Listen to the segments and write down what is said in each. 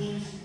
Please.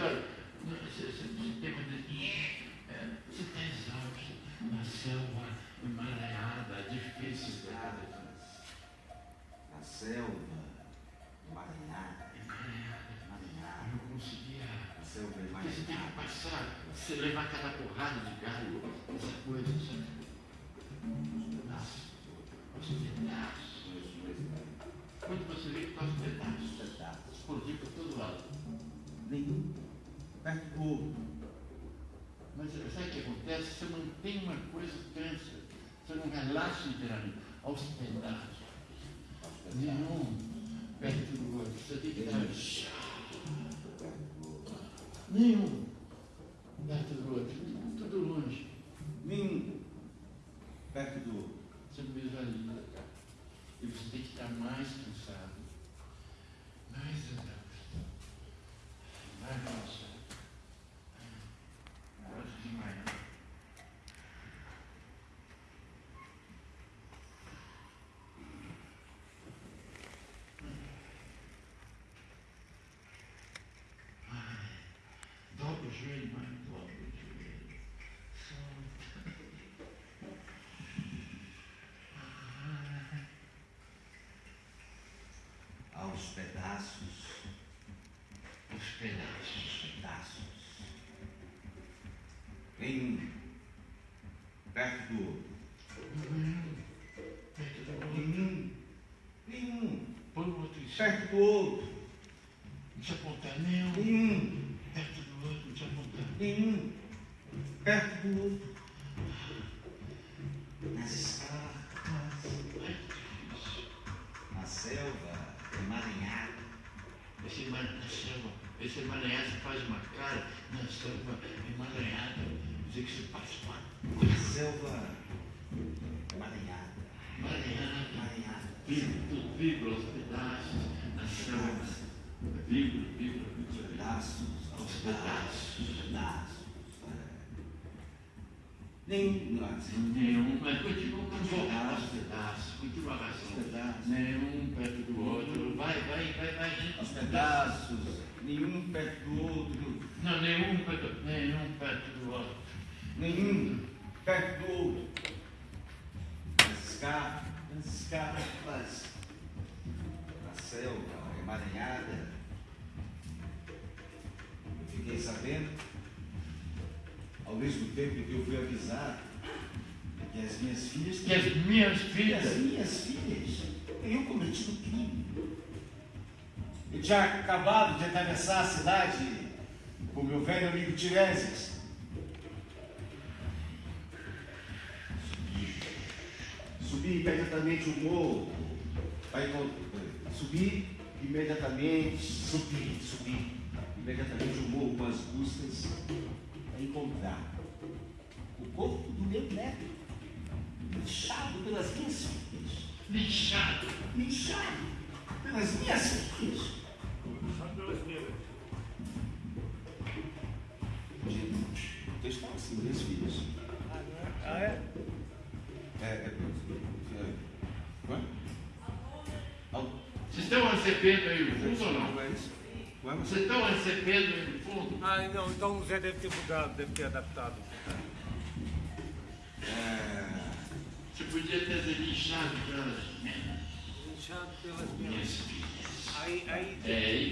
done. lascici erano ostentati Evangelho mais próprio de Deus. Ah, aos pedaços, os pedaços, os pedaços. Vem perto do outro. Nenhum. Nenhum. Põe o outro em cima. Perto do outro. Deixa eu apontar. Nenhum. Nenhum em um perto do outro. Nas estacas, na selva, é emaranhada. Esse emaranhado, esse emaranhado faz uma cara na selva é emaranhada. Dizer é que se faz uma Na selva emaranhada. Emaranhada. Emaranhada. Vibra os pedaços na selva. Vibra, vibra, vibra. Pedaços. Nenhum pedaços, Nenhum perto de um pedaço, pedaços, pedaços, devagarzinho. Nenhum perto do outro. Vai, vai, vai, vai. Os pedaços. Nenhum perto do outro. Não, nenhum perto, nenhum perto do outro. Nenhum perto do outro. Pescar, pescar, a selva emaranhada fiquei sabendo, ao mesmo tempo que eu fui avisado, que as minhas filhas. Que as minhas que filhas. as minhas filhas teriam cometido crime. Eu tinha acabado de atravessar a cidade com meu velho amigo Tiresias. Subi imediatamente o morro. Encont- Subi imediatamente, subi, subi imediatamente o morro com as buscas para encontrar o corpo do meu neto, linchado pelas minhas filhas, Lixado. linchado pelas minhas filhas. Gente, o texto fala assim, minhas filhas. Ah, é? É, é, é? Al- Vocês estão recebendo aí o fundo ou não? É Vocês estão recebendo aí o fundo? Ah, não, então o Zé deve ter mudado, deve ter adaptado. É, Você podia ter lixado pelas Inchado pelas minhas minhas. filhas. Aí, aí,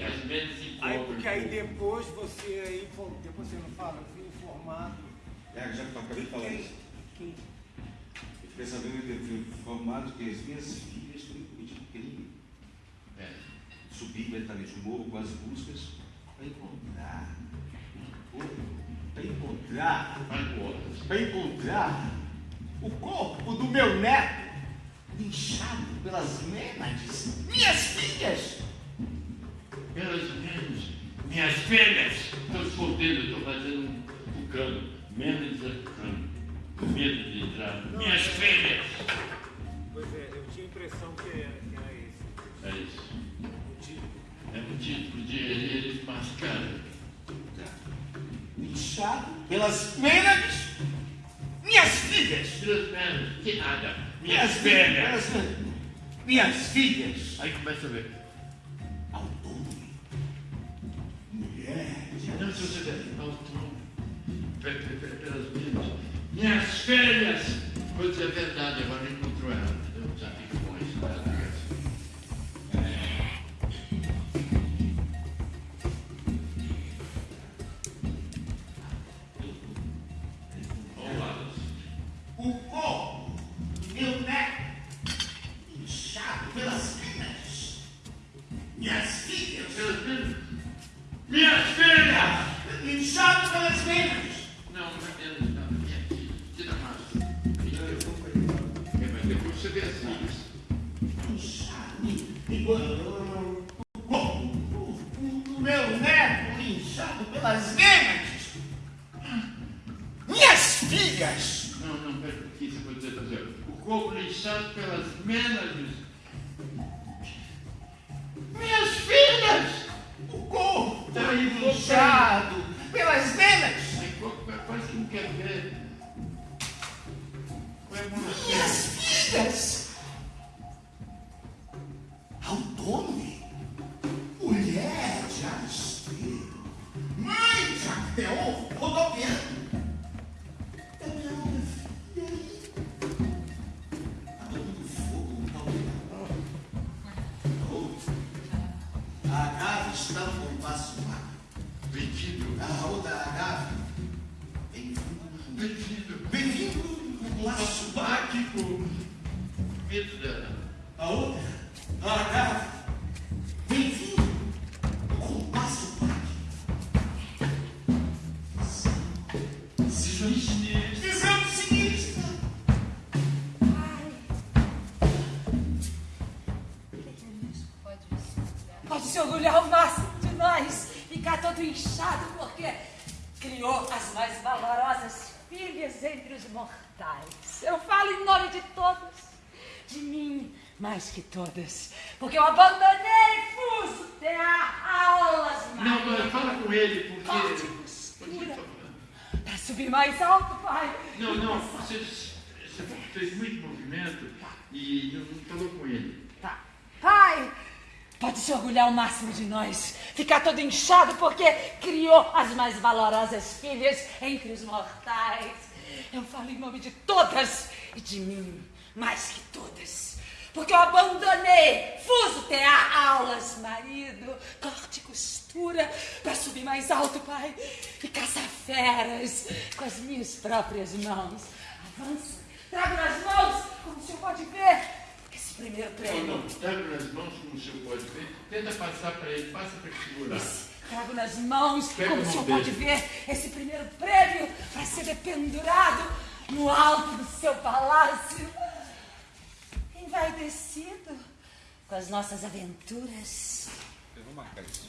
É, as menos aí porque aí depois você aí, info- depois você não fala, eu fui informado. é, já que eu acabei de falar isso. Quem? Eu fiquei sabendo que eu fui informado que as minhas filhas teriam cometido crime. É. Subi imediatamente o morro com as buscas para encontrar. Para encontrar. Para encontrar o corpo do meu neto inchado pelas mênades. Minhas filhas! Pelas menos, minhas filhas. Estou escondendo, estou fazendo um, um cano. Menos de cano. Com medo de entrar. Minhas filhas. Pois é, eu tinha a impressão que era, que era esse. É isso. O. É um título de eles mascaram. Inchado pelas mênades. Minhas filhas! Pelas menos, que nada. Minhas filhas. Minhas, minhas filhas! Aí começa a ver. Autônomo. Mulher. Não, se você der pe- pe- pelas minhas, minhas filhas! Vou dizer a verdade, agora todo inchado, porque criou as mais valorosas filhas entre os mortais. Eu falo em nome de todos, de mim mais que todas, porque eu abandonei fuso terra aulas Não, mais. não, fala com ele, porque. Forte postura. Para subir mais alto, pai. Não, não, você, você fez muito movimento e não, não falou com ele. Tá. Pai, pode se orgulhar o máximo de nós. Ficar todo inchado porque criou as mais valorosas filhas entre os mortais. Eu falo em nome de todas e de mim, mais que todas. Porque eu abandonei fuso tear, aulas, marido, corte e costura, para subir mais alto, pai, e caçar feras com as minhas próprias mãos. Avança, trago nas mãos, como o senhor pode ver, primeiro Não, prêmio. não, traga nas mãos, como o senhor pode ver. Tenta passar para ele, passa para ele segurar. Esse Trago nas mãos, Pega como o senhor pode ver, esse primeiro prêmio para ser dependurado no alto do seu palácio. Envaidecido com as nossas aventuras. Eu vou marcar isso.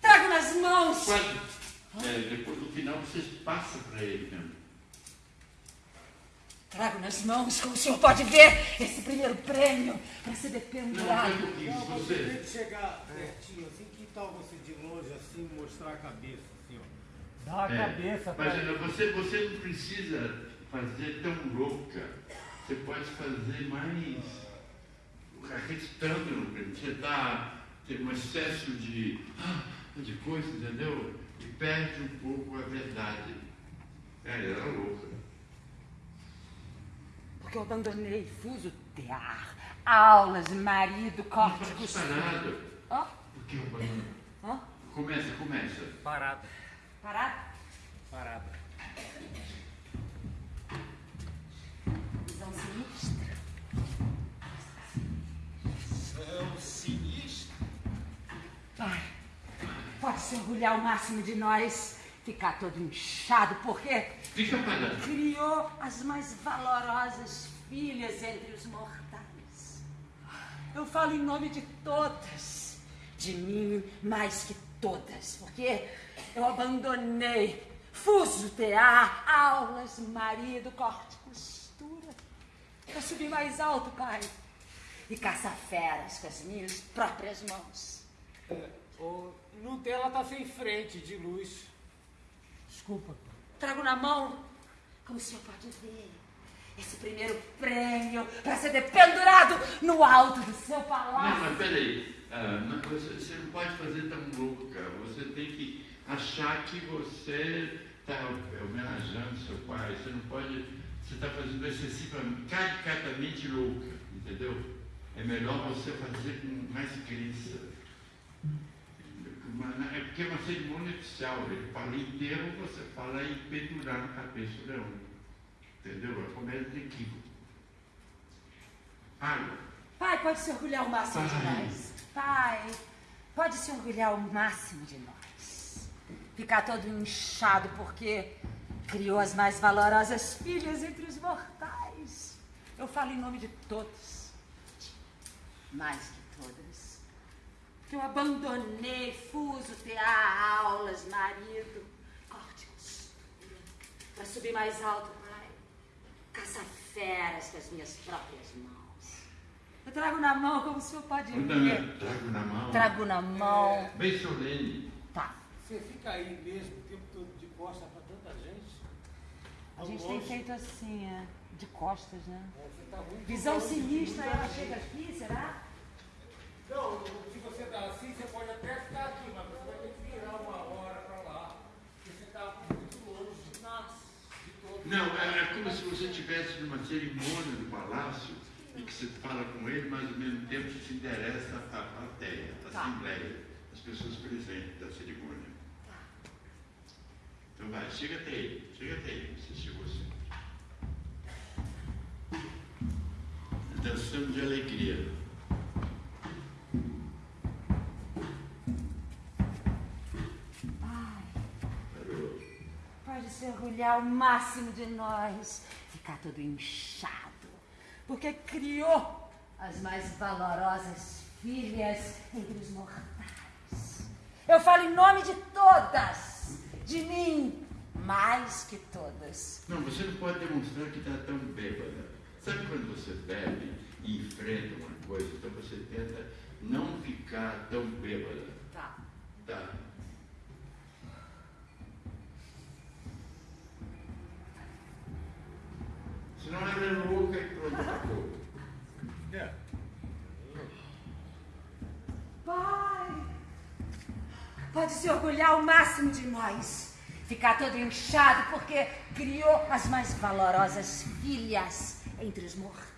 Trago nas mãos. Quando, é, depois no final, você passa para ele mesmo. Trago nas mãos, como o senhor pode ver, esse primeiro prêmio para ser Não, dependurado. um pouquinho, Não, se você tem que chegar pertinho assim, que tal você de longe assim mostrar a cabeça, assim, ó. Dá a É, cabeça pra mas ele. olha, você, você não precisa fazer tão louca. Você pode fazer mais prêmio. Você está tem um excesso de, ah, de coisa, entendeu? E perde um pouco a verdade. É, ela era louca. Porque eu abandonei fuso tear, aulas, marido, Não corte, pode costura. nada. Ó, Porque eu abandono. ó, Começa, começa. Parada, parado. parada. Visão sinistra. São sinistros. Ai, pode se orgulhar o máximo de nós, ficar todo inchado, porque Fica parado. criou as mais valorosas filhas entre os mortais. Eu falo em nome de todas, de mim mais que todas, porque eu abandonei fuso tear, aulas, marido, corte, costura. Eu subi mais alto, pai, e caçar feras com as minhas próprias mãos. É, o Nutella tá sem frente de luz. Desculpa. Trago na mão, como o senhor pode ver, esse primeiro prêmio para ser dependurado no alto do seu Não, palácio. mas peraí. Ah, não, você, você não pode fazer tão louca. Você tem que achar que você está homenageando seu pai. Você não pode. Você está fazendo excessivamente, caricatamente louca, entendeu? É melhor você fazer com mais crença. Porque é uma cerimônia oficial. Ele fala inteiro, você fala em pendurar na cabeça do leão. Entendeu? É comédia de equívoco. Água. Pai, pode se orgulhar o máximo de Pai. nós. Pai, pode se orgulhar o máximo de nós. Ficar todo inchado porque criou as mais valorosas filhas entre os mortais. Eu falo em nome de todos. Todas. Que eu abandonei fuso, tear, aulas, marido, corte costura. Para subir mais alto, pai. Caçar feras com as minhas próprias mãos. Eu trago na mão, como o senhor pode ver. Não, trago na mão. Trago na mão. Bem solene. Tá. Você fica aí mesmo o tempo todo de costa pra tanta gente. A gente tem feito assim, é, de costas, né? É, Você tá muito Visão sinistra, ela chega aqui, será? Não, se você tá assim, você pode até ficar aqui, mas você vai ter que virar uma hora pra lá. Porque você tá muito longe Nossa. de todo Não, é, é como se você estivesse numa cerimônia do palácio e que você fala com ele, mas ao mesmo tempo você se interessa à plateia, à Tá. assembleia, às pessoas presentes da cerimônia. Então vai, chega até ele, chega até ele, você chegou assim. Dançando de alegria. Pode se orgulhar o máximo de nós. Ficar todo inchado. Porque criou as mais valorosas filhas entre os mortais. Eu falo em nome de todas. De mim, mais que todas. Não, você não pode demonstrar que está tão bêbada. Sabe quando você bebe e enfrenta uma coisa, então você tenta não ficar tão bêbada. Tá. Tá? Senão ela é louca e pronto, acabou. É. Pai, pode se orgulhar o máximo de nós. Ficar todo inchado porque criou as mais valorosas filhas entre os mortais.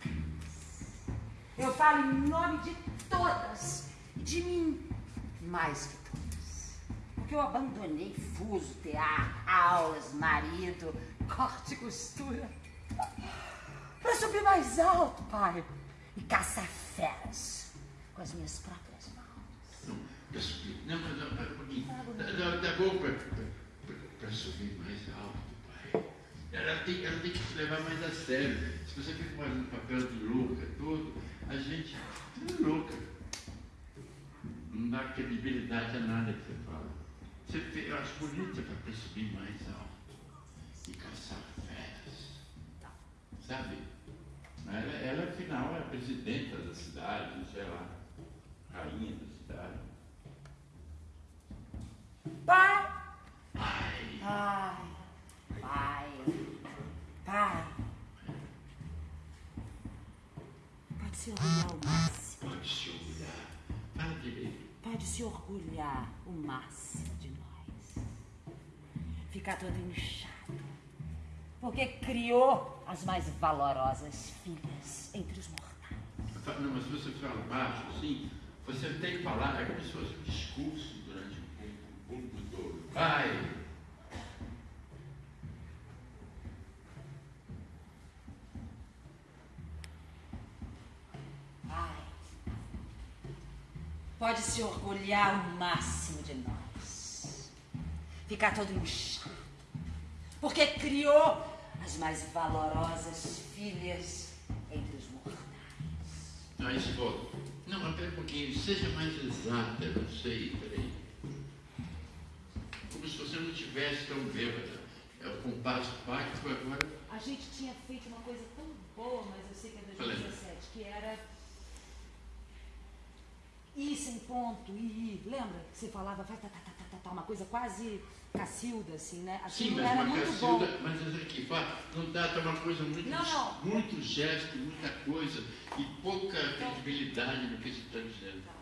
Eu falo em nome de todas. De mim, mais que todas. Porque eu abandonei fuso, teatro, aulas, marido, corte e costura. Para subir mais alto, pai. E caçar feras com as minhas próprias mãos. Não. Não, não, dá, dá bom para subir mais alto, pai. Ela tem, ela tem que se levar mais a sério. Se você fica fazendo papel de louca todo, a gente é louca. Não dá credibilidade a nada que você fala. Você, eu acho bonita para subir mais alto e caçar feras. Sabe? Ela, ela, afinal, é a presidenta da cidade, sei lá, rainha da cidade. Pai! Ai, Pai! Pai! Pai! Pode se orgulhar o máximo. pode se orgulhar. Direito. Pode se orgulhar o máximo de nós. Ficar todo inchado. Porque criou as mais valorosas filhas entre os mortais. Não, mas se você fala baixo, assim, você tem que falar, é como se fosse um discurso durante o público, o público todo. Pai, Pai, pode se orgulhar o máximo de nós. Ficar todo inchado. Porque criou mais valorosas filhas entre os mortais. Aí se volta. Não, pera um pouquinho, seja mais exata, eu não sei, peraí. Como se você não tivesse tão bêbada. É o compasso pacto agora. A gente tinha feito uma coisa tão boa, mas eu sei que é 2017, que era ir sem ponto, ir, lembra? Que você falava, vai, tá, tá, tá, tá, tá, tá, uma coisa quase Cacilda, assim, né? Assim, Sim, mas era uma muito bom. Cacilda, mas essa aqui, não dá, tá uma coisa muito, Não, não. muito gesto, muita coisa e pouca credibilidade no que você está dizendo. Tá.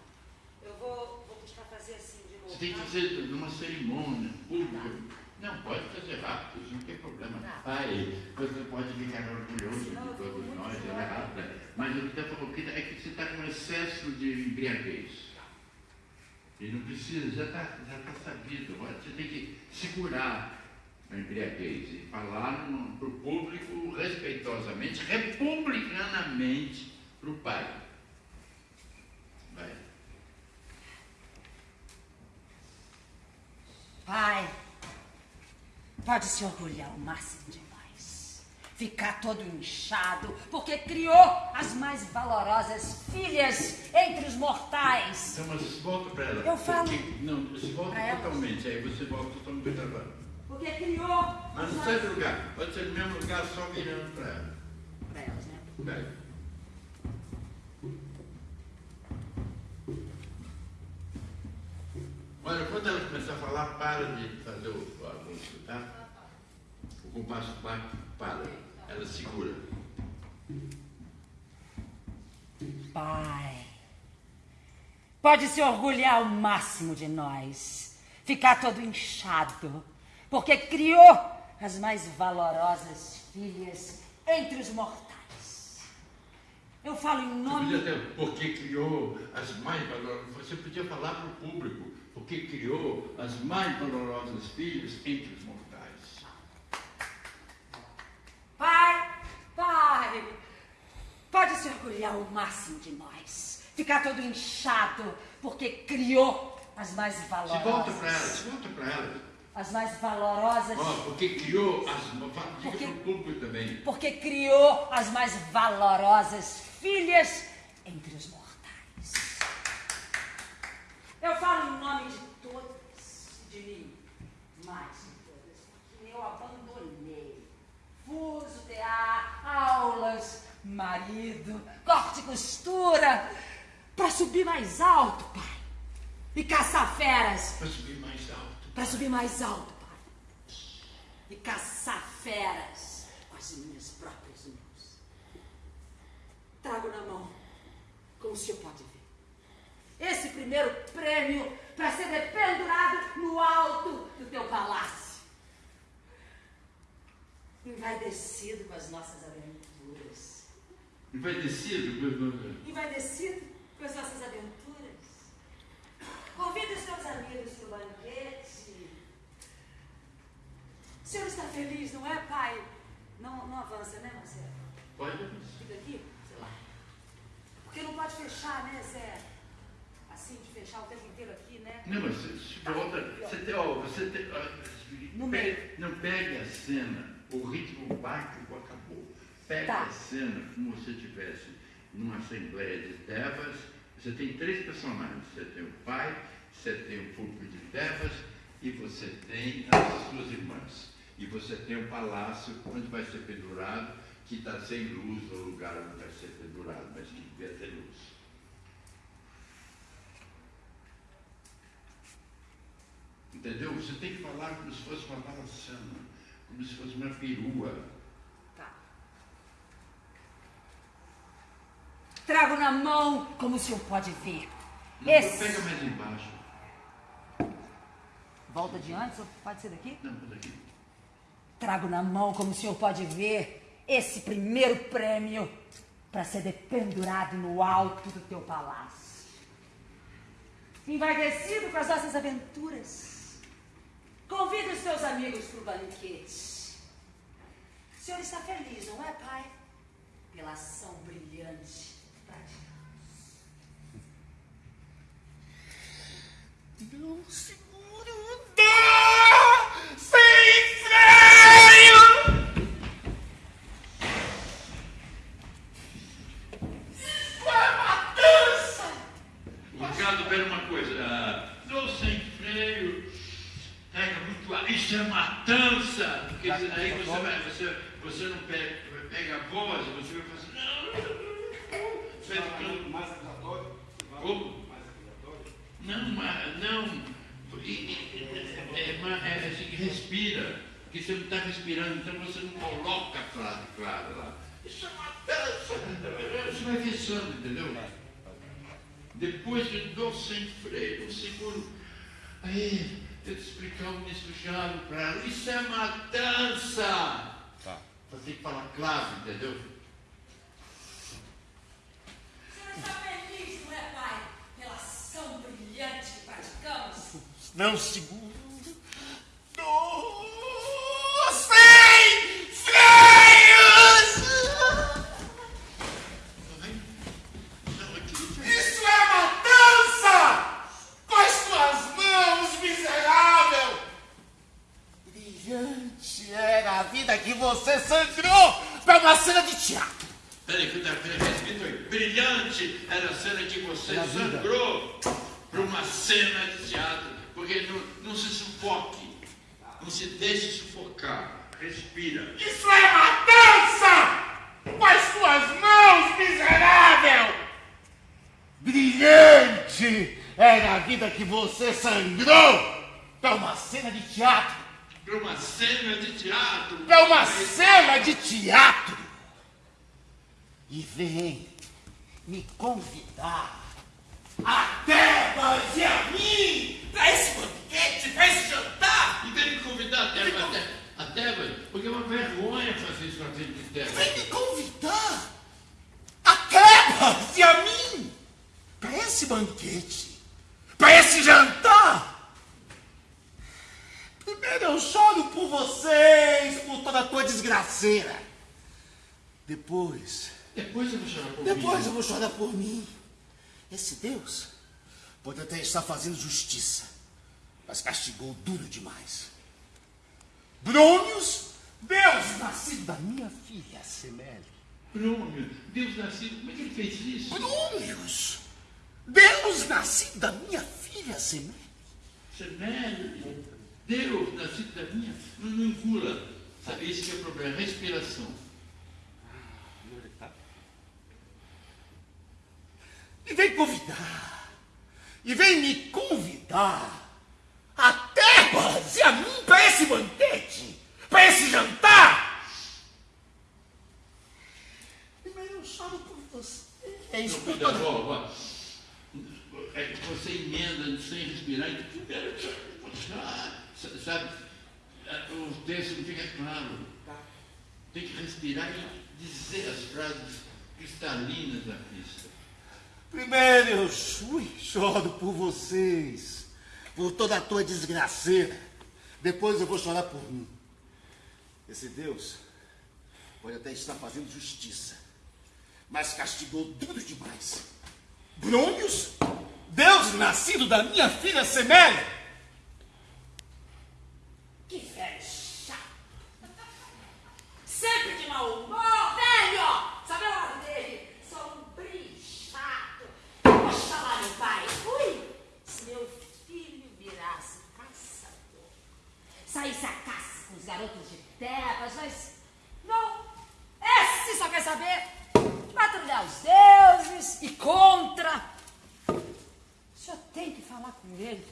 Eu vou, vou buscar fazer assim de novo. Você tem que tá? fazer numa cerimônia pública. Não, pode fazer rápido, não tem problema. Tá. Pai, você pode ficar orgulhoso Senão de todos nós, ela é zoada. rápida. Mas o que está falando é que você está com excesso de embriaguez. E não precisa, já está já tá sabido. Agora Você tem que segurar a embriaguez e falar para o público respeitosamente, republicanamente para o pai. Vai. Pai, pode se orgulhar o máximo de nós. Ficar todo inchado, porque criou as mais valorosas filhas entre os mortais. Então, mas volta para ela. Eu falo Porque- não, você volta ela. totalmente, aí você volta totalmente para ela. Porque criou. Mas as não sai do lugar, pode ser no mesmo lugar, só virando para ela. Pra elas, né? Vai. Olha, quando ela começar a falar, para de fazer o anúncio, tá? O compasso pacto, para. Ela segura. Pai, pode se orgulhar o máximo de nós, ficar todo inchado, porque criou as mais valorosas filhas entre os mortais. Eu falo em Você nome. podia ter, porque criou as mais valorosas. Você podia falar para o público, porque criou as mais valorosas filhas entre os mortais. Pai, pai, pode se orgulhar o máximo de nós, ficar todo inchado, porque criou as mais valorosas. volta para ela, se volta para ela. As mais valorosas. Ó, porque criou as. Porque- público também. porque criou as mais valorosas filhas entre os mortais. Eu falo em nome de todas, de mim, mais de todas, porque eu abandonei fuso, tear, aulas, marido, corte e costura, para subir mais alto, pai, e caçar feras Para subir mais alto. para subir mais alto, pai. E caçar feras com as minhas próprias mãos. Trago na mão, como o senhor pode ver. Esse primeiro prêmio para ser dependurado no alto do teu palácio. Envaidecido com as nossas aventuras. Envaidecido? Envaidecido com as nossas aventuras? Convida os teus amigos para o banquete. O senhor está feliz, não é, pai? Não, não avança, né, Marcelo? Pode. Fica aqui, sei lá. Porque não pode fechar, né, Zé? Assim, de fechar o tempo inteiro aqui, né? Não, mas se, se volta. Você tem, ó, você tem. ó, não pegue a cena, o ritmo básico acabou. Pegue Tá. a cena como se estivesse numa assembleia de devas. Você tem três personagens. Você tem o pai, você tem o público de devas e você tem as suas irmãs. E você tem o palácio onde vai ser pendurado, que está sem luz no lugar onde vai ser pendurado, mas que devia ter luz. Entendeu? Você tem que falar como se fosse uma balaçana, como se fosse uma perua. Tá. Trago na mão, como o senhor pode ver. Não, Esse. Pega mais embaixo. Volta de antes pode ser daqui? Não, por aqui. Trago na mão, como o senhor pode ver, esse primeiro prêmio para ser dependurado no alto do teu palácio. Envaidecido com as nossas aventuras, convida os teus amigos para o banquete. O senhor está feliz, não é, pai? Pela ação brilhante praticamos. Não dá sem freio. Isso é matança. O Ricardo pera uma coisa. Ah, não sem freio. Pega muito ar. Isso é matança. Porque aí você, vai, você, você não pega, pega a voz, você vai fazer. Não. Você vai ficando. Mais acusatório? Como? Mais acusatório? Não, mas não. E- e- É, é, ma- é assim que respira. Porque você não está respirando, então você não coloca a frase clara lá. Isso é matança. Você vai fechando, entendeu? Depois eu dou sem freio, eu seguro. Aí, eu te explicar o ministro Jalo para ela. Isso é matança. Que sangrou para uma cena de teatro. Peraí, peraí, peraí, respeita aí. Brilhante era a cena que você sangrou para uma cena de teatro. Porque não, não se sufoque. Não se deixe sufocar. Respira. Isso é matança! Com as tuas mãos, miserável! Brilhante era a vida que você sangrou para uma cena de teatro. Para uma cena de teatro. Para uma cena de teatro. E vem me convidar a Tebas e a mim para esse banquete, para esse jantar. E vem me convidar a Tebas, até, a Tebas, porque é uma vergonha fazer isso na frente de Tebas. Vem me convidar a Tebas e a mim para esse banquete, para esse jantar. Primeiro eu choro por vocês, por toda a tua desgraceira. Depois, Depois eu vou chorar por depois mim. eu vou chorar por mim. Esse Deus pode até estar fazendo justiça, mas castigou duro demais. Brônios, Deus nascido da minha filha Semele. Bruno, Deus nascido, como é que ele fez isso? Brônios, Deus nascido da minha filha Semele. Severo, Deus nascido da minha, não, não engula. Sabe, esse que é o problema, respiração. E vem convidar, e vem me convidar a Tebas e a mim para esse banquete, para esse jantar. Eu choro por você. É isso ó, ó. É que você emenda sem respirar e ah, sabe, o texto não fica claro. Tem que respirar e dizer as frases cristalinas da pista. Primeiro eu choro por vocês, por toda a tua desgraceira. Depois eu vou chorar por mim. Esse Deus pode até estar fazendo justiça, mas castigou duro demais. Brônios, Deus nascido da minha filha Semélia. Que velho chato. Sempre de mau humor, velho. Sabe o lado dele? Sombrio, chato. Vou chamar meu pai. Ui, se meu filho virasse caçador, saísse a caça com os garotos de terras, mas não. Esse só quer saber patrulhar os deuses e contra. O senhor tem que falar com ele.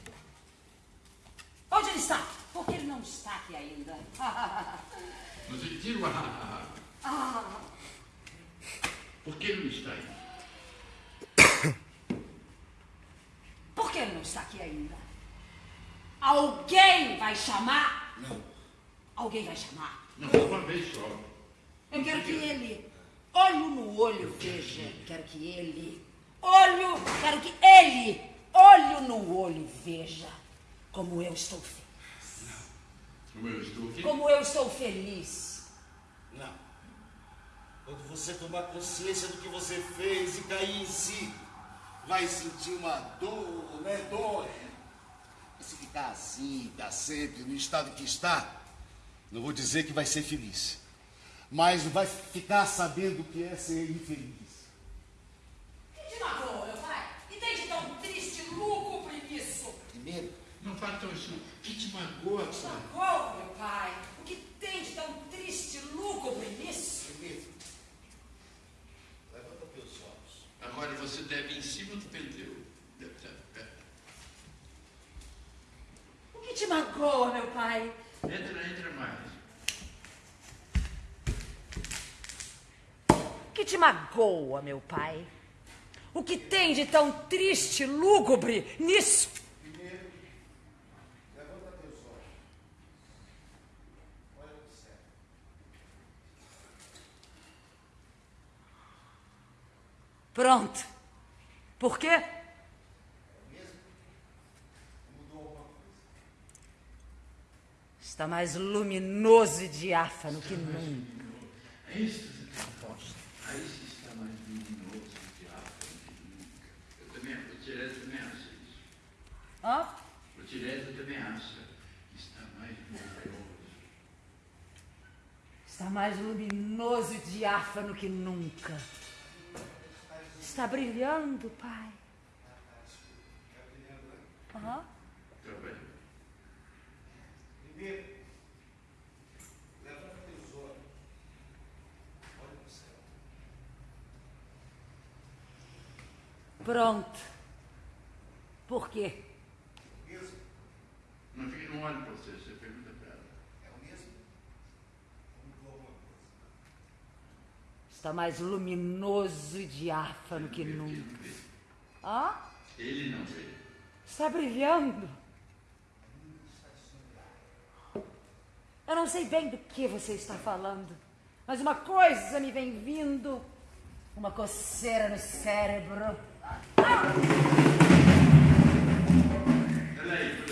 Onde ele está? Porque ele não está aqui ainda. Mas ele tira o ah, Ah, Por que ele não está aí? por que ele não está aqui ainda? Alguém vai chamar? Não. Alguém vai chamar? Não, uma vez só. Eu quero que ele, olho no olho, veja. Quero que ele, olho, quero que ele, olho no olho, veja como eu estou feliz. Como eu estou aqui. Como eu estou feliz. Não. Quando você tomar consciência do que você fez e cair em si, vai sentir uma dor, né? Dor. E se ficar assim, para sempre, no estado que está, não vou dizer que vai ser feliz, mas vai ficar sabendo o que é ser infeliz. Que te magoou, meu pai? E tem de tão triste, lúgubre nisso? Primeiro, Não façam isso. O que te magoa, pai? Meu pai? O que tem de tão triste, lúgubre nisso? primeiro, levanta teus olhos. Agora você deve em cima do perto. O que te magoa, meu pai? Entra, entra mais. O que te magoa, meu pai? O que tem de tão triste, lúgubre nisso? Primeiro, levanta teus olhos. Olha para o céu. Pronto. Por quê? Está mais luminoso e diáfano que nunca. É isso que você está mais luminoso e diáfano que nunca. Eu também, o também acha isso. Hã? O também acha que está mais luminoso. Está mais luminoso e diáfano que nunca. Está brilhando, pai. Aham. Tá bem? Primeiro, levanta teus olhos. Olha para o céu. Pronto. Por quê? Mesmo? Não fique no olho para você, você pergunta para ela. É o mesmo? Ou mudou alguma coisa? Está mais luminoso e diáfano que nunca. Hã? Ele não vê. Está brilhando. Eu não sei bem do que você está falando, mas uma coisa me vem vindo, uma coceira no cérebro. Ela aí,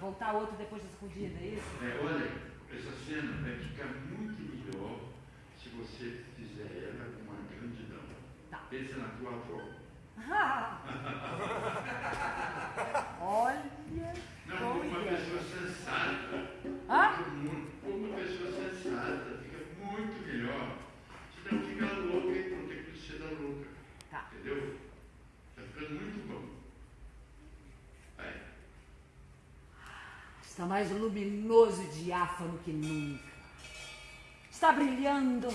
voltar outro depois da sacudida, é isso? É, olha, essa cena vai ficar muito melhor se você fizer ela com uma grandidão. Tá. Pensa na tua avó. Olha. Não, como uma pessoa sensata. Hã? Muito- uma pessoa sensata, fica muito melhor. Você não fica louca e não tem que ser da louca. Tá. Entendeu? Tá ficando muito bom. Está mais luminoso e diáfano que nunca. Está brilhando.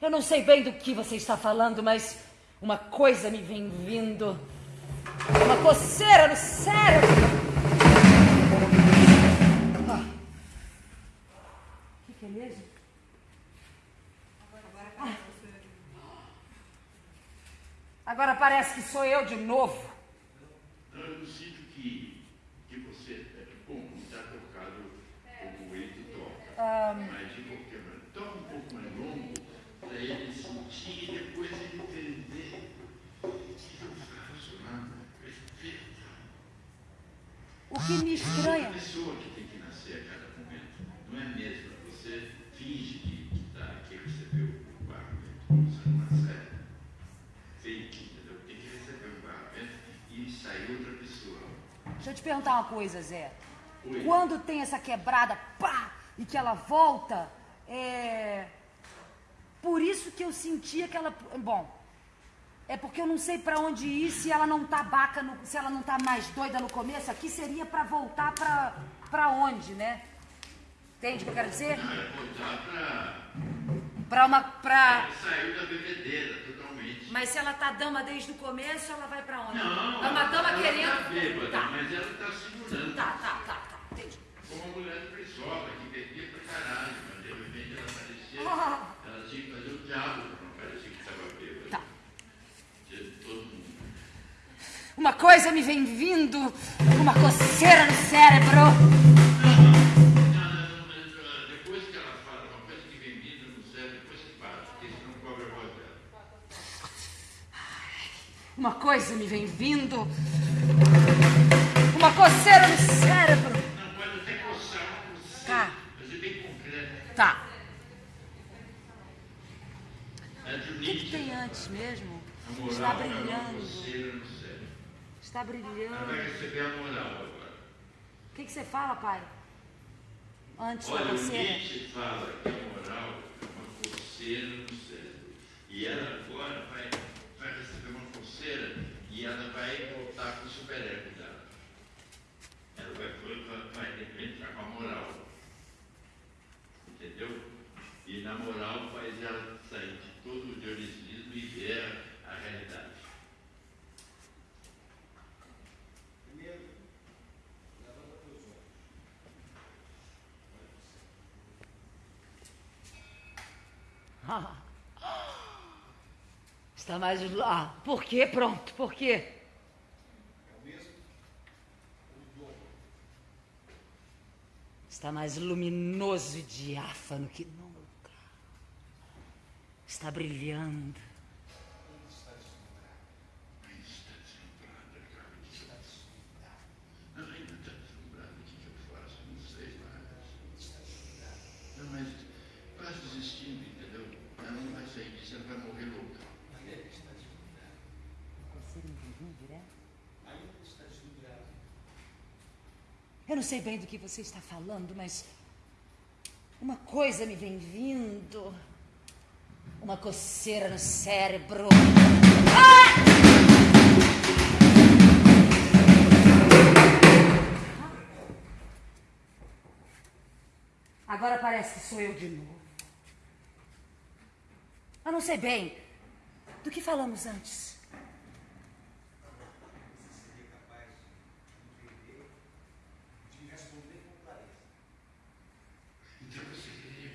Eu não sei bem do que você está falando, mas uma coisa me vem vindo. Uma coceira no cérebro. Ah. Que é mesmo? Ah. Agora parece que sou eu de novo. Então eu sinto que O que me estranha. Outra pessoa que tem que nascer a cada momento. Não é mesmo. Você finge que está que recebeu o barramento. Você não recebe. Fake, entendeu? Tem que receber o barramento e sair outra pessoa. Deixa eu te perguntar uma coisa, Zé. Oi. Quando tem essa quebrada, pá, e que ela volta, é. Por isso que eu senti aquela. Bom, é porque eu não sei pra onde ir se ela não tá baca, no- se ela não tá mais doida no começo. Aqui seria pra voltar pra, pra onde, né? Entende o que eu quero dizer? Não, é voltar para. Pra uma. Pra... Saiu da bebedeira totalmente. Mas se ela tá dama desde o começo, ela vai pra onde? Não, é uma dama ela querendo. Tá bêbada, Tá, mas ela está segurando. tá, tá, tá, tá. Entendi. Como uma mulher de presola que bebia pra caralho, mas de repente ela parecia. Ah. Ela tinha que fazer o diabo para não parecer que estava bêbada. Tá. De todo mundo. Uma coisa me vem vindo, uma coceira no cérebro. Uma coisa me vem vindo. Uma coceira no cérebro. Não, pode até coçar coceira, Tá. mas é bem concreto. Tá. O que, que tem antes mesmo? A moral Está brilhando. Ela vai receber a moral agora. O que, que você fala, pai? Antes da Olha, o coceira. Nietzsche fala que a moral é uma coceira no cérebro. E ela agora vai, vai receber uma coceira e ela vai voltar com o superego dela. Ela vai, vai, vai entrar com a moral. Entendeu? E na moral faz ela sair de todo o dioricismo e ver a realidade. Primeiro, levanta teus olhos. Está mais lá. Por quê? Pronto, por quê? Está mais luminoso e diáfano que nunca. Está brilhando. Ainda está deslumbrado. Ainda está deslumbrada, cara. O que eu faço? Não, ainda está deslumbrada. O que que eu faço? Não sei mais. Não, mas quase desistindo, entendeu? Ela não vai sair disso, ela vai morrer louca. Ainda está deslumbrado. Ainda está deslumbrado. Eu não sei bem do que você está falando, mas uma coisa me vem vindo. Uma coceira no cérebro. Ah! Agora parece que sou eu de novo. Eu não sei bem do que falamos antes. Você seria capaz de entender, de me responder com clareza. Então você queria.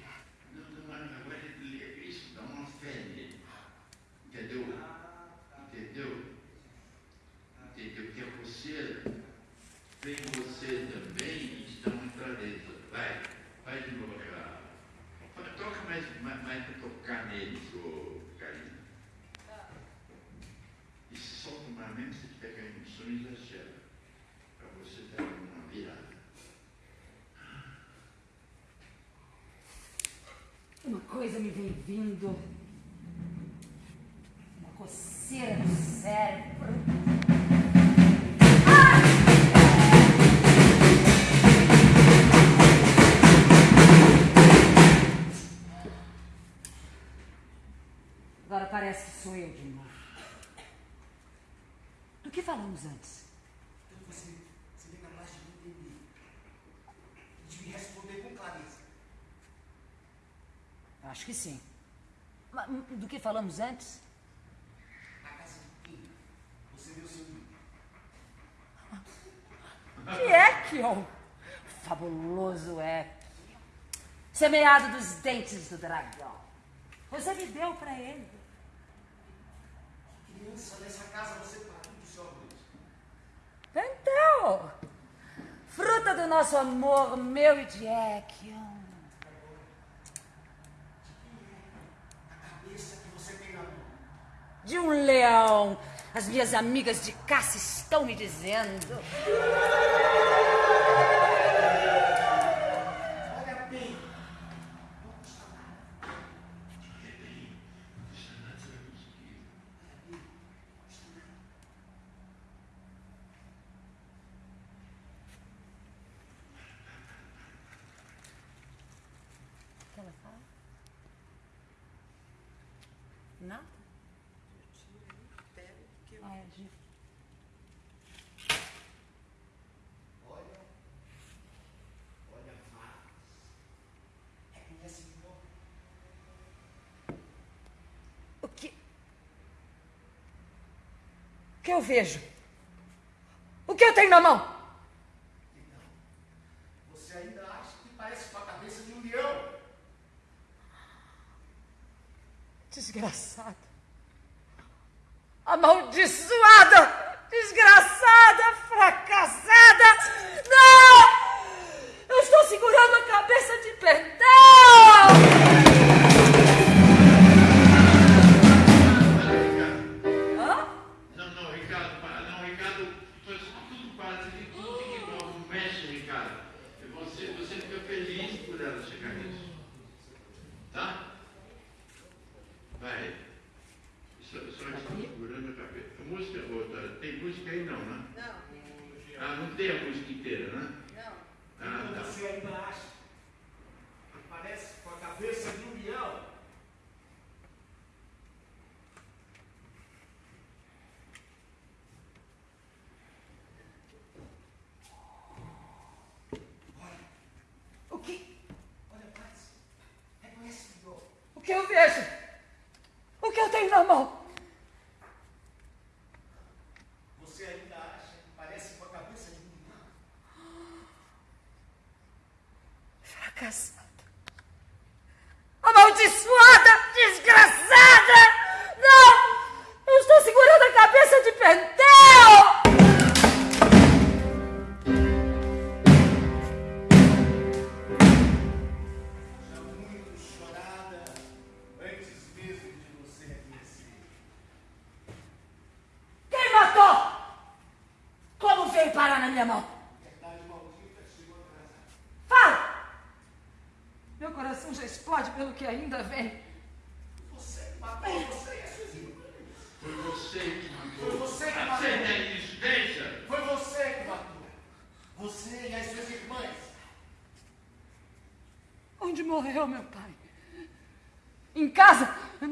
Não, não, agora ele- isso dá uma fé nele. Entendeu? Entendeu? Entendeu? Que a coceira vem você também e te dá uma clareza. Vai, vai de novo aquela. Vai, Toca mais, mais, mais para tocar neles, ô Karina. E se solta uma mesmo se tiver caindo no sono, exagera. Para você dar uma virada. Uma coisa me vem vindo. Uma coceira no cérebro. Agora parece que sou eu de novo. Do que falamos antes? Então você seria capaz de me entender. De me responder com clareza. Acho que sim. Do que falamos antes? Na casa de quem? Você deu seu. Que é que o fabuloso é semeado dos dentes do dragão. Você me deu para ele. Criança nessa casa você pariu do seu amor. Então, fruta do nosso amor, meu e de Ekion. A cabeça que você tem na mão. De um leão As minhas amigas de caça estão me dizendo. Nada? Ah, é, de- O que? O que eu vejo? O que eu tenho na mão? Você ainda acha que parece com a cabeça de um leão? Desgraçada. Amaldiçoada! O que eu tenho na mão?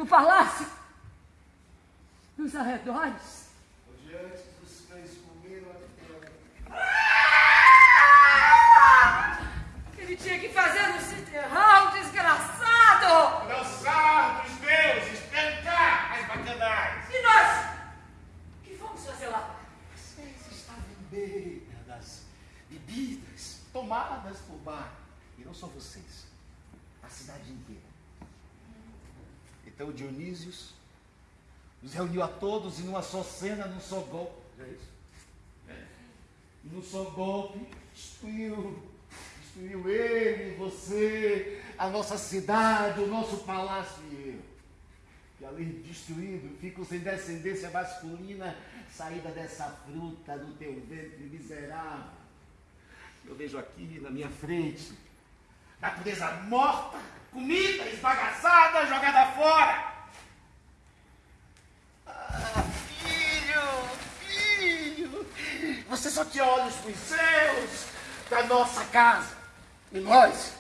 Palácio? Nos arredores? Onde antes os cães comeram a terra. Ele tinha que fazer no citerrão, desgraçado! Lançar dos deuses, tentar as bacanais. E nós? O que vamos fazer lá? Vocês estavam bêbadas, bebidas, tomadas por bar. E não só vocês, a cidade inteira. Então Dionísios nos reuniu a todos em uma só cena, num só golpe. É isso? E num só golpe, destruiu, destruiu ele, você, a nossa cidade, o nosso palácio e eu. E além de destruído, fico sem descendência masculina, saída dessa fruta do teu ventre miserável. Eu vejo aqui na minha frente, natureza morta, comida esbagaçada, jogada fora. Ah, filho, filho, você só tinha olhos para os céus, para nossa casa. E nós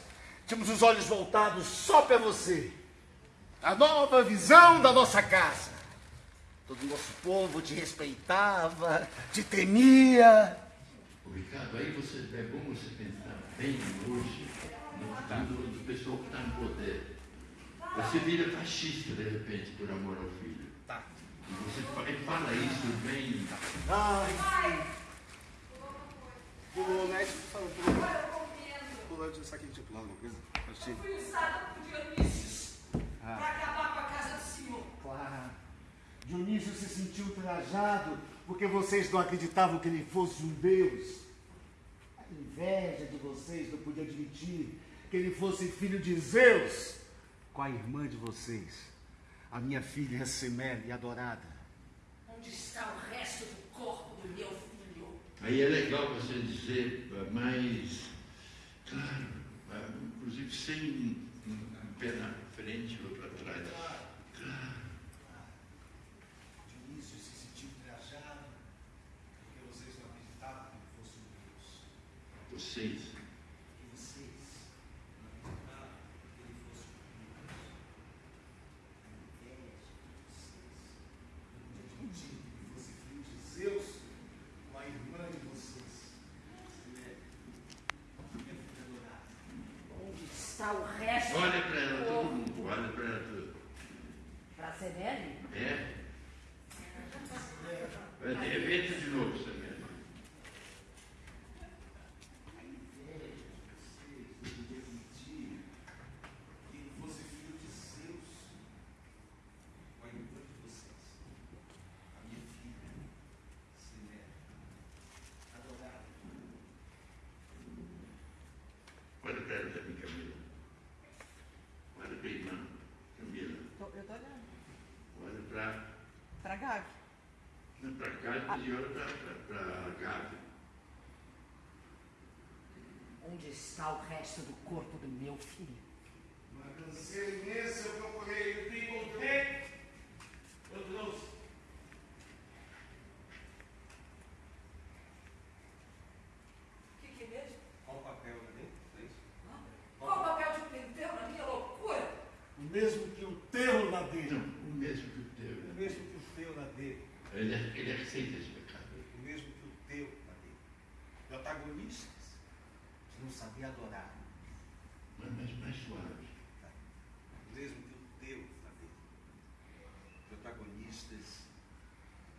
tínhamos os olhos voltados só para você a nova visão da nossa casa. Todo o nosso povo te respeitava, te temia. Ricardo, aí você, é bom você pensar bem hoje futuro do pessoal que está no poder. Você vira fascista de repente por amor ao filho. Tá. E você fala isso bem. Ai, o médico falou pulando. Pulando isso aqui, tipo, alguma coisa. Achei. Fui usada por Dionísio para acabar com a casa do senhor. Claro. Dionísio se sentiu ultrajado porque vocês não acreditavam que ele fosse um Deus. A inveja de vocês não podia admitir que ele fosse filho de Zeus com a irmã de vocês, a minha filha Semele adorada. Onde está o resto do corpo do meu filho? Aí é legal você dizer mais claro, ah, inclusive sem um, um pé na frente ou para trás. Claro. Dionísio se sentiu ultrajado porque vocês não acreditavam que ele fosse um Deus. Vocês. Que vocês não acreditavam que ele fosse um Deus. A inveja de vocês não admitiram que ele fosse filho de Zeus, com a irmã de vocês. Né? Minha filha adorada. Onde está o resto Olha para ela, do todo corpo? mundo, olha para ela tudo. Pra Semele? É? Repita de novo, Samir. A inveja de vocês não podia admitir que ele fosse filho de Zeus, com a irmã de vocês. A minha filha, Semele, adorada. Olha para ela também, Camila. Olha para a irmã, Camila. Tô- eu tô olhando. Olha para Pra Gabi. para cá e olha para a Gabi. Onde está o resto do corpo do meu filho? Uma canseira imensa, eu procurei, eu encontrei, eu trouxe. O que, que é mesmo? Qual o papel ali? É isso? Qual o papel de penteiro na minha loucura? O mesmo que o teu lá dentro. Não, o mesmo que o teu. O né? mesmo que o teu lá dentro. Ele, ele aceita esse pecado. O mesmo que o teu lá dentro. Protagonistas que não sabiam adorar. Mas mais, mais suave. O mesmo que o teu lá dentro. Protagonistas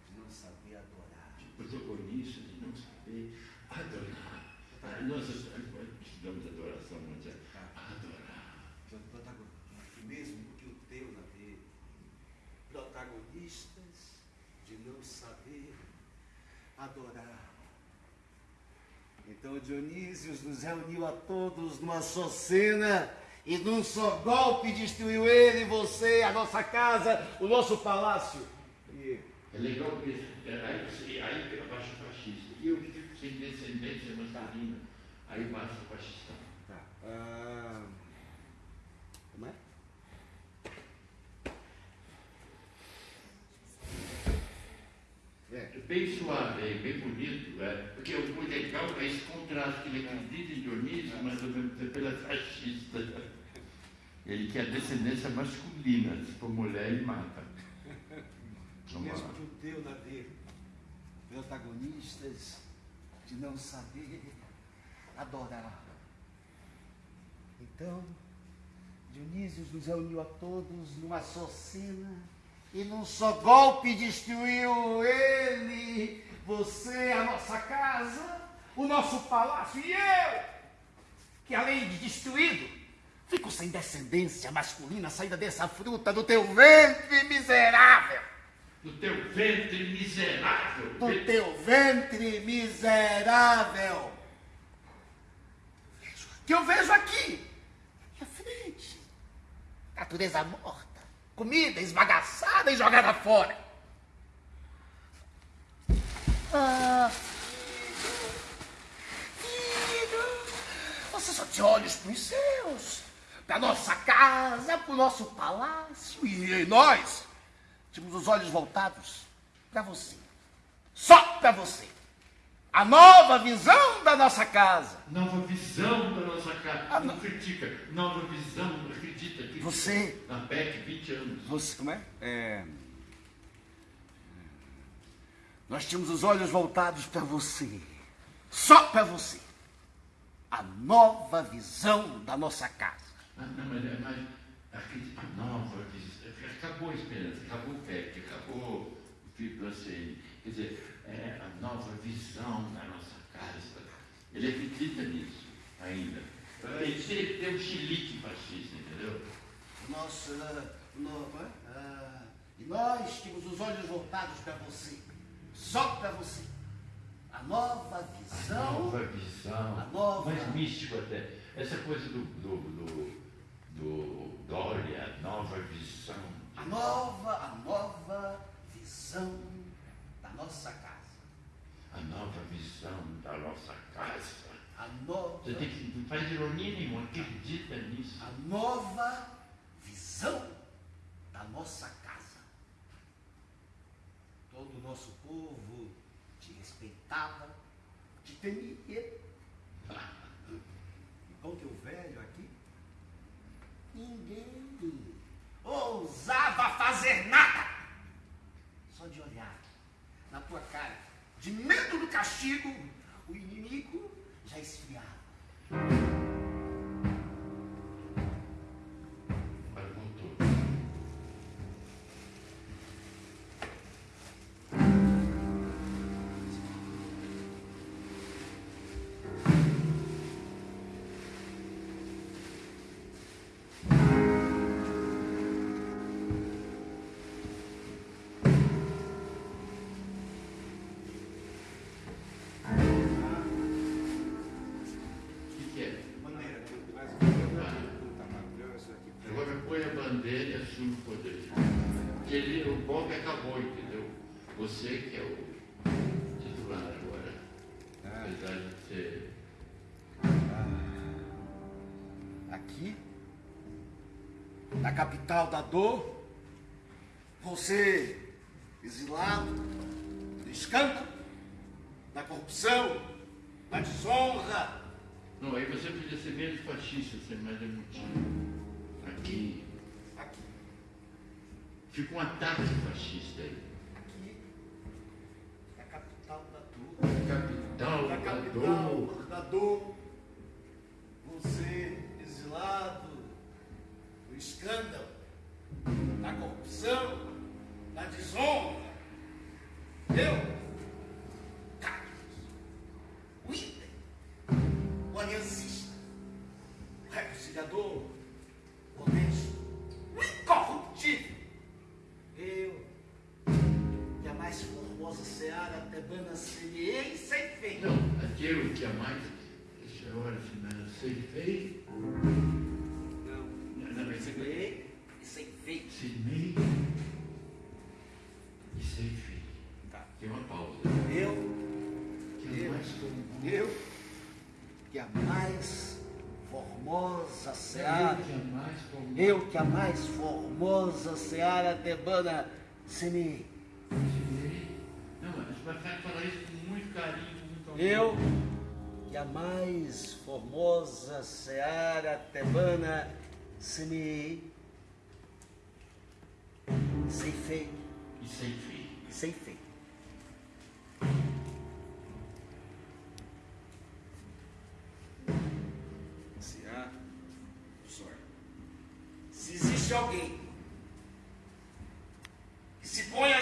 que não sabiam adorar. Protagonista de não saber adorar. Ah, Nós estudamos adoração, mas é adorar. Protagonistas. O mesmo que o teu lá dentro. Protagonistas de não saber adorar. Então Dionísio nos reuniu a todos numa só cena e num só golpe destruiu ele, você, a nossa casa, o nosso palácio. E É legal porque aí, aí abaixa o fascista. E eu sem descendência masculina. Aí baixa o fascista. Tá. Ah, como é? É. Bem suave, bem bonito, é, porque o muito legal é esse contraste que ele acredita em Dionísio, mas ao mesmo tempo ele é fascista. Ele quer descendência masculina, se for mulher ele mata. Vamos Mesmo lá. que o teu lá dentro. Protagonistas de não saber adorar. Então, Dionísio nos reuniu a todos numa só cena e num só golpe destruiu ele, você, a nossa casa, o nosso palácio e eu, que além de destruído, fico sem descendência masculina saída dessa fruta do teu ventre miserável. Do teu ventre miserável. Do teu ventre miserável. Que eu vejo aqui, minha frente. Natureza morta, comida esbagaçada e jogada fora. Ah, filho, filho, você só tinha olhos para os seus, para nossa casa, para o nosso palácio. E nós tínhamos os olhos voltados para você. Só para você. A nova visão da nossa casa. Nova visão da nossa casa. Não não. critica. Nova visão, acredita que Você- na PEC 20 anos. Você, como é? É. Nós tínhamos os olhos voltados para você. Só para você. A nova visão da nossa casa. Ah, não, mas, é- mas acredita, a nova visão. Acabou a esperança, acabou o PEC, acabou o FIP ACN. Quer dizer, é a nova visão da nossa casa. Ele acredita nisso ainda. Ele tem, tem um chilique fascista, entendeu? Nós, ah, no- como é? Ah, e nós tínhamos os olhos voltados para você. Só para você. A nova A visão. nova visão. A nova- Mais místico até. Essa coisa do, do, do, do Dória, a nova visão. A nova, a nova visão nossa casa. A nova visão da nossa casa. Você tem que, não faz ironia nenhuma, acredita nisso. a nova visão da nossa casa. Todo o nosso povo te respeitava, te temia. Enquanto eu velho aqui, ninguém ousava fazer nada. Só de olhar na tua cara, de medo do castigo, o inimigo já o golpe acabou, entendeu? Você que é o titular agora. Apesar de ser. Aqui, na capital da dor, você exilado do escândalo, da corrupção, da desonra. Não, aí você podia ser menos fascista, ser mais emotivo. Aqui, fica um ataque fascista aí. aqui, na capital da dor. Capital Na da capital dor. da dor, você exilado do escândalo, da corrupção, da desonra. Eu, olhar se não. Não, Não, mas você semeei e sem. Semei e sei feio. Tá. Tem uma pausa. Eu, Que é Eu. mais comum. eu, que a mais formosa Eu seara, que é mais comum. eu que a mais formosa seara tebana semeei. Semei. Não, mas vai falar isso com muito carinho, com muito amor. Eu, que a mais formosa seara tebana semeei. Ceifei, E sei feio. ceifei. Se há sorte. Se existe alguém que se põe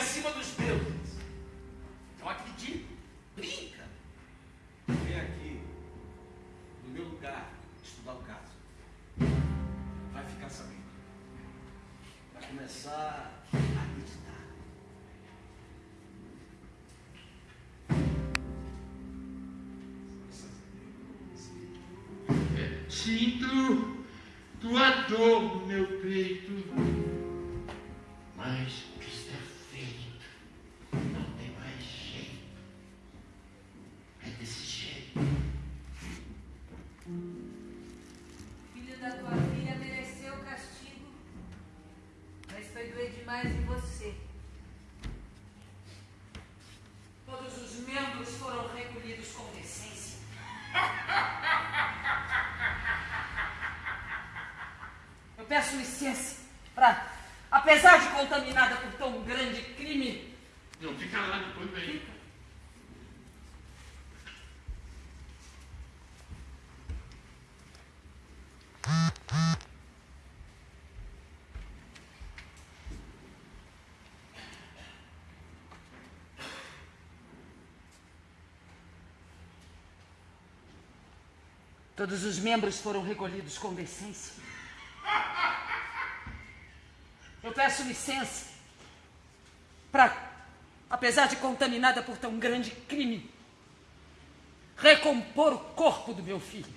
Sinto tua dor no meu peito, peço licença para, apesar de contaminada por tão grande crime, Não, fica lá, depois vem. todos os membros foram recolhidos com decência. Eu peço licença para, apesar de contaminada por tão grande crime, recompor o corpo do meu filho.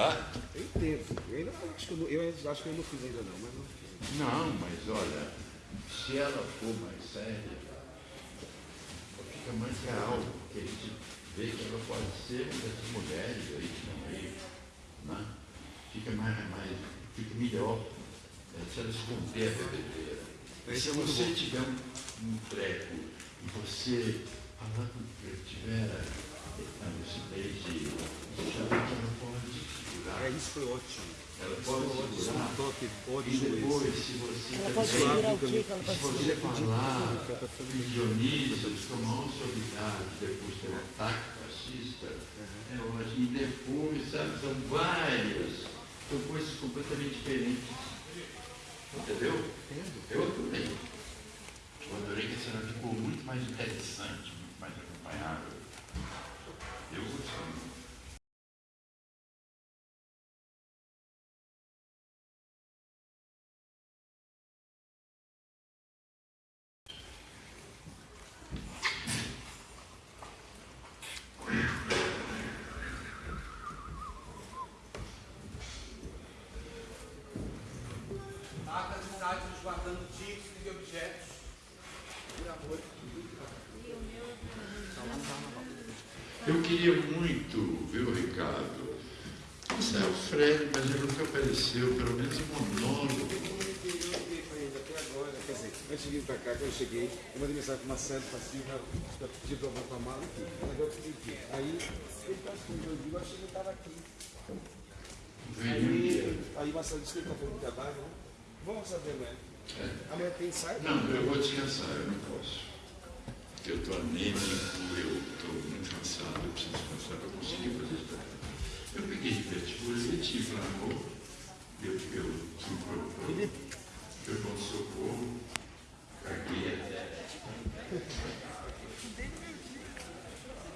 Ah? Eu entendo. Eu ainda acho que eu, não- eu acho que eu não fiz ainda não, mas não fiz. Não, mas olha, se ela for mais séria, fica mais real, porque a gente vê que ela pode ser uma dessas mulheres aí que estão aí, né? Fica mais, mais fica melhor né, se ela esconder a bebedeira. E Isso se é você bom. tiver um, um treco e você falar com tiver a lucidez de achar que ela pode É, foi ótimo. ela pode ótimo. segurar. Um toque E ótimo depois, esse. se você Ela pode segurar o quê que ela se pode você segurar? falar que Dionísio tomou autoridade depois do ataque fascista, é hoje, e depois, sabe, são várias, são coisas completamente diferentes. Entendeu? Eu adorei. Eu adorei que a cena ficou muito mais interessante, muito mais acompanhável. Eu gostei. muito. Acas e sites guardando títulos e objetos. Eu queria muito ver o Ricardo. Isso é o Fred, mas ele apareceu, pelo menos em monólogo. Eu não liguei pra ele até agora. Quer dizer, antes de vir pra cá, quando eu cheguei, eu mandei mensagem pra Marcelo, pra Silvia, pra pedir pra eu voltar a mala aqui. Aí, ele tá aqui, eu eu achei que ele tava aqui. Aí, aí Marcelo disse que ele tá fazendo trabalho, né? Vamos saber, né? Amanhã tem ensaio? Não, eu vou descansar, eu não posso. Eu estou anêmico, eu estou muito cansado, eu preciso descansar para conseguir fazer isso. Eu peguei diverticulite, inflamou, eu, eu fui para o pronto-socorro, caguei até.